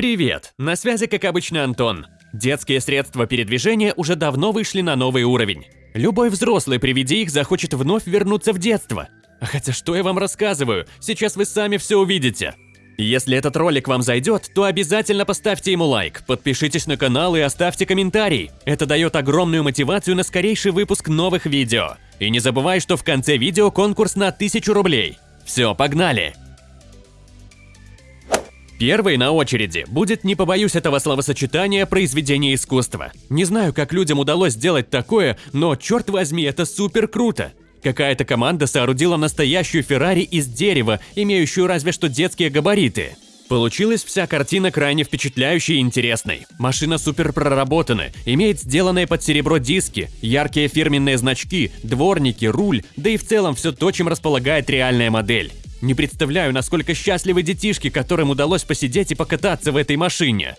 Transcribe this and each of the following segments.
Привет! На связи, как обычно, Антон. Детские средства передвижения уже давно вышли на новый уровень. Любой взрослый при виде их захочет вновь вернуться в детство. Хотя что я вам рассказываю, сейчас вы сами все увидите. Если этот ролик вам зайдет, то обязательно поставьте ему лайк, подпишитесь на канал и оставьте комментарий. Это дает огромную мотивацию на скорейший выпуск новых видео. И не забывай, что в конце видео конкурс на 1000 рублей. Все, погнали! Первой на очереди будет, не побоюсь этого словосочетания, произведение искусства. Не знаю, как людям удалось сделать такое, но черт возьми, это супер круто. Какая-то команда соорудила настоящую Феррари из дерева, имеющую разве что детские габариты. Получилась вся картина крайне впечатляющей и интересной. Машина супер проработана, имеет сделанные под серебро диски, яркие фирменные значки, дворники, руль, да и в целом все то, чем располагает реальная модель. Не представляю, насколько счастливы детишки, которым удалось посидеть и покататься в этой машине.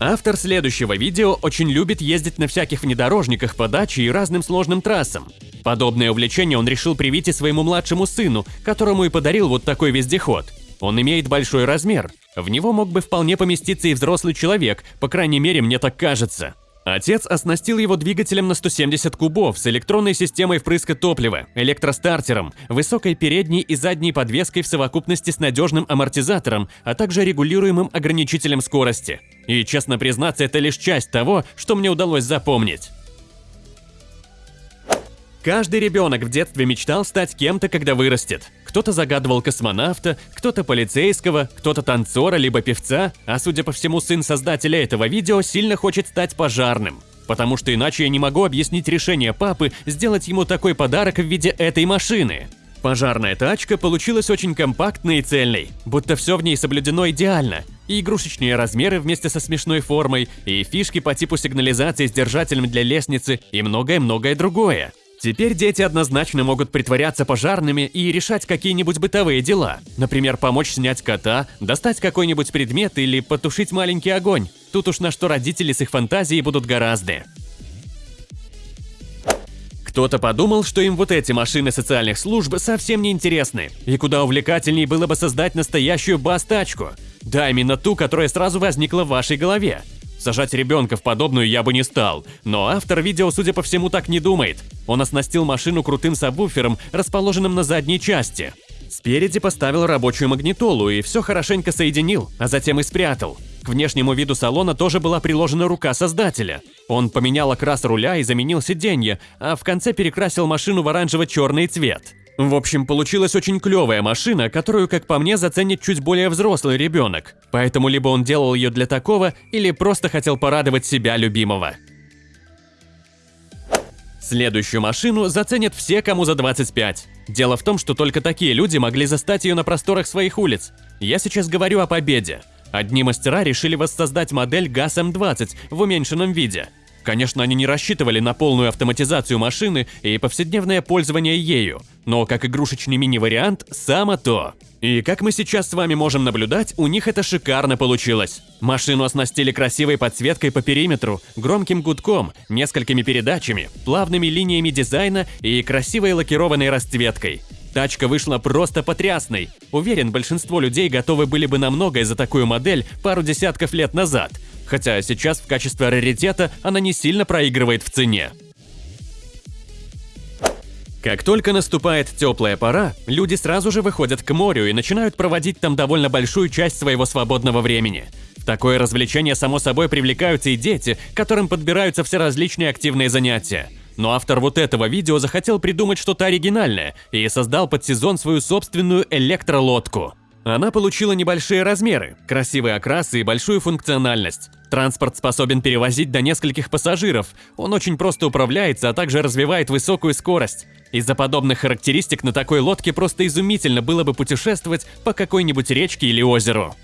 Автор следующего видео очень любит ездить на всяких внедорожниках по даче и разным сложным трассам. Подобное увлечение он решил привить и своему младшему сыну, которому и подарил вот такой вездеход. Он имеет большой размер. В него мог бы вполне поместиться и взрослый человек, по крайней мере, мне так кажется. Отец оснастил его двигателем на 170 кубов с электронной системой впрыска топлива, электростартером, высокой передней и задней подвеской в совокупности с надежным амортизатором, а также регулируемым ограничителем скорости. И, честно признаться, это лишь часть того, что мне удалось запомнить. Каждый ребенок в детстве мечтал стать кем-то, когда вырастет. Кто-то загадывал космонавта, кто-то полицейского, кто-то танцора либо певца, а судя по всему сын создателя этого видео сильно хочет стать пожарным. Потому что иначе я не могу объяснить решение папы сделать ему такой подарок в виде этой машины. Пожарная тачка получилась очень компактной и цельной, будто все в ней соблюдено идеально. И игрушечные размеры вместе со смешной формой, и фишки по типу сигнализации с держателем для лестницы, и многое-многое другое. Теперь дети однозначно могут притворяться пожарными и решать какие-нибудь бытовые дела. Например, помочь снять кота, достать какой-нибудь предмет или потушить маленький огонь. Тут уж на что родители с их фантазией будут гораздо. Кто-то подумал, что им вот эти машины социальных служб совсем не интересны, и куда увлекательней было бы создать настоящую бас-тачку. Да, именно ту, которая сразу возникла в вашей голове. Сажать ребенка в подобную я бы не стал, но автор видео, судя по всему, так не думает. Он оснастил машину крутым сабвуфером, расположенным на задней части. Спереди поставил рабочую магнитолу и все хорошенько соединил, а затем и спрятал. К внешнему виду салона тоже была приложена рука создателя. Он поменял окрас руля и заменил сиденье, а в конце перекрасил машину в оранжево-черный цвет. В общем, получилась очень клевая машина, которую, как по мне, заценит чуть более взрослый ребенок. Поэтому либо он делал ее для такого, или просто хотел порадовать себя любимого. Следующую машину заценят все, кому за 25. Дело в том, что только такие люди могли застать ее на просторах своих улиц. Я сейчас говорю о победе. Одни мастера решили воссоздать модель ГАЗ-М20 в уменьшенном виде. Конечно, они не рассчитывали на полную автоматизацию машины и повседневное пользование ею, но как игрушечный мини-вариант – само то. И как мы сейчас с вами можем наблюдать, у них это шикарно получилось. Машину оснастили красивой подсветкой по периметру, громким гудком, несколькими передачами, плавными линиями дизайна и красивой лакированной расцветкой. Тачка вышла просто потрясной. Уверен, большинство людей готовы были бы на многое за такую модель пару десятков лет назад – хотя сейчас в качестве раритета она не сильно проигрывает в цене. Как только наступает теплая пора, люди сразу же выходят к морю и начинают проводить там довольно большую часть своего свободного времени. В такое развлечение, само собой, привлекаются и дети, которым подбираются все различные активные занятия. Но автор вот этого видео захотел придумать что-то оригинальное и создал под сезон свою собственную электролодку. Она получила небольшие размеры, красивый окрас и большую функциональность. Транспорт способен перевозить до нескольких пассажиров, он очень просто управляется, а также развивает высокую скорость. Из-за подобных характеристик на такой лодке просто изумительно было бы путешествовать по какой-нибудь речке или озеру.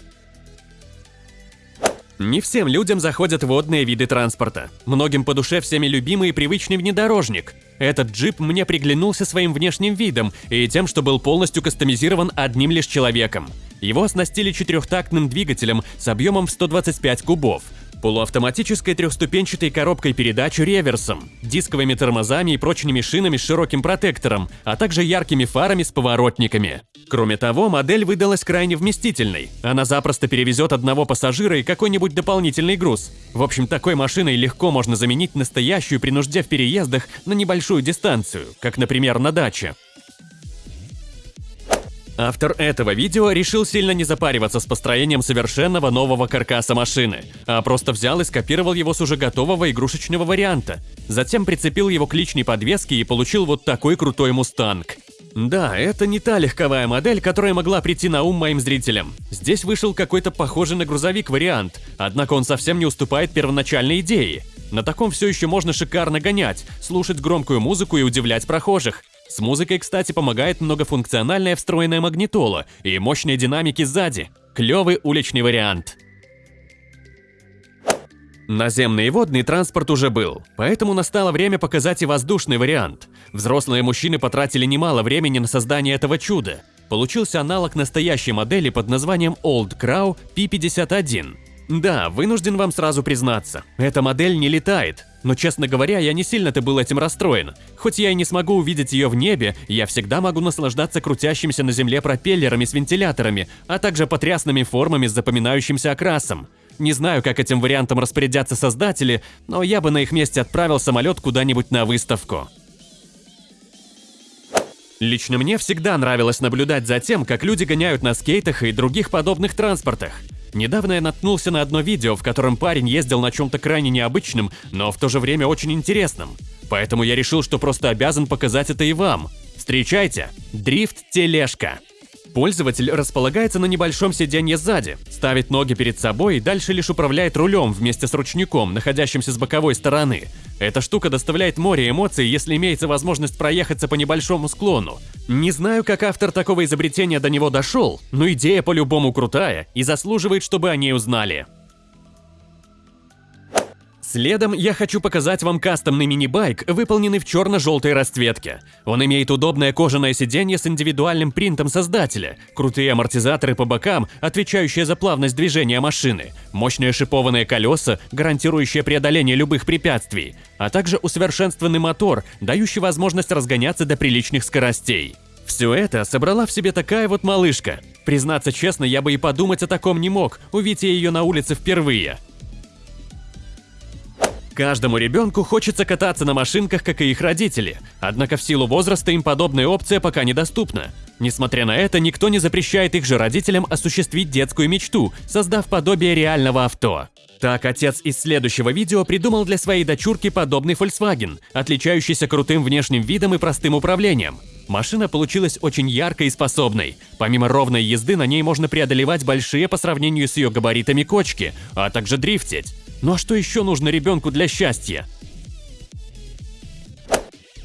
Не всем людям заходят водные виды транспорта. Многим по душе всеми любимый и привычный внедорожник. Этот джип мне приглянулся своим внешним видом и тем, что был полностью кастомизирован одним лишь человеком. Его оснастили четырехтактным двигателем с объемом в 125 кубов. Полуавтоматической трехступенчатой коробкой передач реверсом, дисковыми тормозами и прочными шинами с широким протектором, а также яркими фарами с поворотниками. Кроме того, модель выдалась крайне вместительной. Она запросто перевезет одного пассажира и какой-нибудь дополнительный груз. В общем, такой машиной легко можно заменить настоящую при нужде в переездах на небольшую дистанцию, как, например, на даче. Автор этого видео решил сильно не запариваться с построением совершенного нового каркаса машины, а просто взял и скопировал его с уже готового игрушечного варианта. Затем прицепил его к личной подвеске и получил вот такой крутой мустанг. Да, это не та легковая модель, которая могла прийти на ум моим зрителям. Здесь вышел какой-то похожий на грузовик вариант, однако он совсем не уступает первоначальной идее. На таком все еще можно шикарно гонять, слушать громкую музыку и удивлять прохожих. С музыкой, кстати, помогает многофункциональная встроенная магнитола и мощные динамики сзади. Клевый уличный вариант. Наземный и водный транспорт уже был, поэтому настало время показать и воздушный вариант. Взрослые мужчины потратили немало времени на создание этого чуда. Получился аналог настоящей модели под названием Old Crow P51. Да, вынужден вам сразу признаться, эта модель не летает, но, честно говоря, я не сильно-то был этим расстроен. Хоть я и не смогу увидеть ее в небе, я всегда могу наслаждаться крутящимися на земле пропеллерами с вентиляторами, а также потрясными формами с запоминающимся окрасом. Не знаю, как этим вариантом распорядятся создатели, но я бы на их месте отправил самолет куда-нибудь на выставку. Лично мне всегда нравилось наблюдать за тем, как люди гоняют на скейтах и других подобных транспортах. Недавно я наткнулся на одно видео, в котором парень ездил на чем-то крайне необычном, но в то же время очень интересном. Поэтому я решил, что просто обязан показать это и вам. Встречайте! Дрифт-тележка. Пользователь располагается на небольшом сиденье сзади, ставит ноги перед собой и дальше лишь управляет рулем вместе с ручником, находящимся с боковой стороны. Эта штука доставляет море эмоций, если имеется возможность проехаться по небольшому склону. Не знаю, как автор такого изобретения до него дошел, но идея по-любому крутая и заслуживает, чтобы о ней узнали. Следом я хочу показать вам кастомный мини-байк, выполненный в черно-желтой расцветке. Он имеет удобное кожаное сиденье с индивидуальным принтом создателя, крутые амортизаторы по бокам, отвечающие за плавность движения машины, мощные шипованные колеса, гарантирующие преодоление любых препятствий, а также усовершенствованный мотор, дающий возможность разгоняться до приличных скоростей. Все это собрала в себе такая вот малышка. Признаться честно, я бы и подумать о таком не мог, увидя ее на улице впервые. Каждому ребенку хочется кататься на машинках, как и их родители, однако в силу возраста им подобная опция пока недоступна. Несмотря на это, никто не запрещает их же родителям осуществить детскую мечту, создав подобие реального авто. Так, отец из следующего видео придумал для своей дочурки подобный Volkswagen, отличающийся крутым внешним видом и простым управлением. Машина получилась очень яркой и способной. Помимо ровной езды, на ней можно преодолевать большие по сравнению с ее габаритами кочки, а также дрифтить. Ну а что еще нужно ребенку для счастья?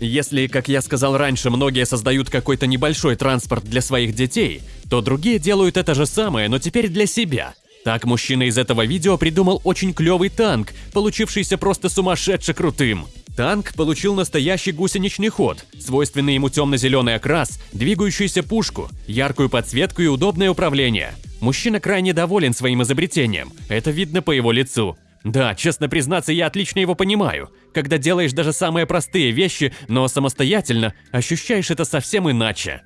Если, как я сказал раньше, многие создают какой-то небольшой транспорт для своих детей, то другие делают это же самое, но теперь для себя. Так мужчина из этого видео придумал очень клевый танк, получившийся просто сумасшедше крутым. Танк получил настоящий гусеничный ход, свойственный ему темно-зеленый окрас, двигающуюся пушку, яркую подсветку и удобное управление. Мужчина крайне доволен своим изобретением, это видно по его лицу. Да, честно признаться, я отлично его понимаю. Когда делаешь даже самые простые вещи, но самостоятельно, ощущаешь это совсем иначе.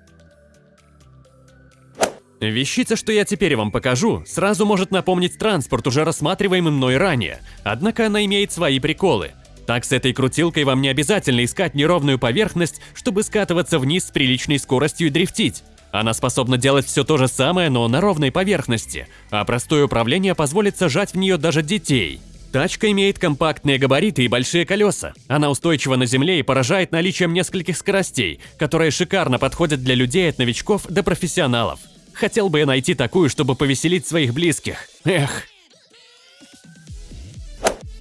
Вещица, что я теперь вам покажу, сразу может напомнить транспорт, уже рассматриваемый мной ранее, однако она имеет свои приколы. Так с этой крутилкой вам не обязательно искать неровную поверхность, чтобы скатываться вниз с приличной скоростью и дрифтить. Она способна делать все то же самое, но на ровной поверхности, а простое управление позволит сажать в нее даже детей. Тачка имеет компактные габариты и большие колеса. Она устойчива на земле и поражает наличием нескольких скоростей, которые шикарно подходят для людей от новичков до профессионалов. Хотел бы я найти такую, чтобы повеселить своих близких. Эх.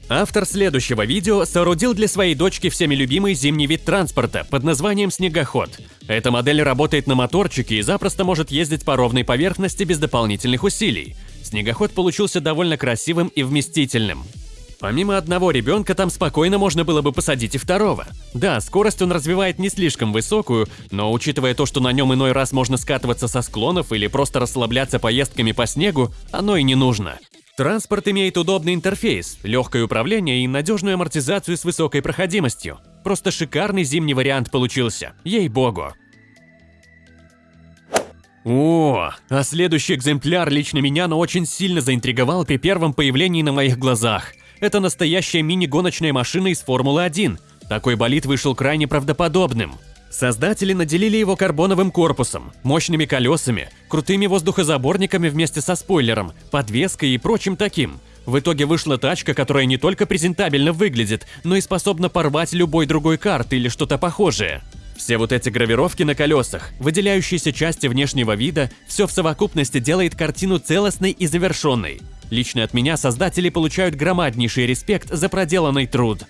Автор следующего видео соорудил для своей дочки всеми любимый зимний вид транспорта под названием снегоход. Эта модель работает на моторчике и запросто может ездить по ровной поверхности без дополнительных усилий. Снегоход получился довольно красивым и вместительным. Помимо одного ребенка там спокойно можно было бы посадить и второго. Да, скорость он развивает не слишком высокую, но учитывая то, что на нем иной раз можно скатываться со склонов или просто расслабляться поездками по снегу, оно и не нужно. Транспорт имеет удобный интерфейс, легкое управление и надежную амортизацию с высокой проходимостью. Просто шикарный зимний вариант получился, ей-богу. О, а следующий экземпляр лично меня, но очень сильно заинтриговал при первом появлении на моих глазах. Это настоящая мини-гоночная машина из Формулы-1. Такой болид вышел крайне правдоподобным. Создатели наделили его карбоновым корпусом, мощными колесами, крутыми воздухозаборниками вместе со спойлером, подвеской и прочим таким. В итоге вышла тачка, которая не только презентабельно выглядит, но и способна порвать любой другой карт или что-то похожее. Все вот эти гравировки на колесах, выделяющиеся части внешнего вида, все в совокупности делает картину целостной и завершенной. Лично от меня создатели получают громаднейший респект за проделанный труд.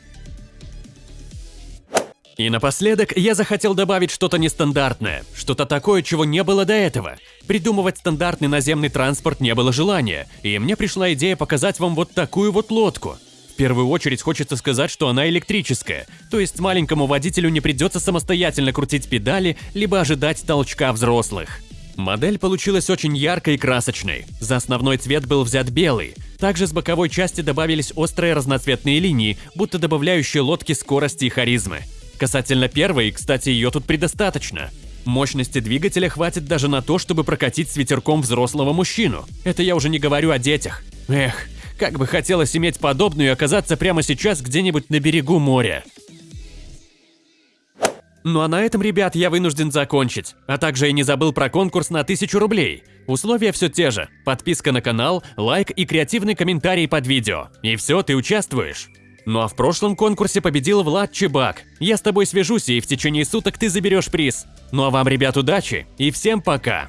И напоследок я захотел добавить что-то нестандартное, что-то такое, чего не было до этого. Придумывать стандартный наземный транспорт не было желания, и мне пришла идея показать вам вот такую вот лодку. В первую очередь хочется сказать, что она электрическая, то есть маленькому водителю не придется самостоятельно крутить педали, либо ожидать толчка взрослых. Модель получилась очень яркой и красочной. За основной цвет был взят белый. Также с боковой части добавились острые разноцветные линии, будто добавляющие лодке скорости и харизмы. Касательно первой, кстати, ее тут предостаточно. Мощности двигателя хватит даже на то, чтобы прокатить с ветерком взрослого мужчину. Это я уже не говорю о детях. Эх, как бы хотелось иметь подобную и оказаться прямо сейчас где-нибудь на берегу моря. Ну а на этом, ребят, я вынужден закончить. А также я не забыл про конкурс на 1000 рублей. Условия все те же. Подписка на канал, лайк и креативный комментарий под видео. И все, ты участвуешь. Ну а в прошлом конкурсе победил Влад Чебак. Я с тобой свяжусь, и в течение суток ты заберешь приз. Ну а вам, ребят, удачи и всем пока!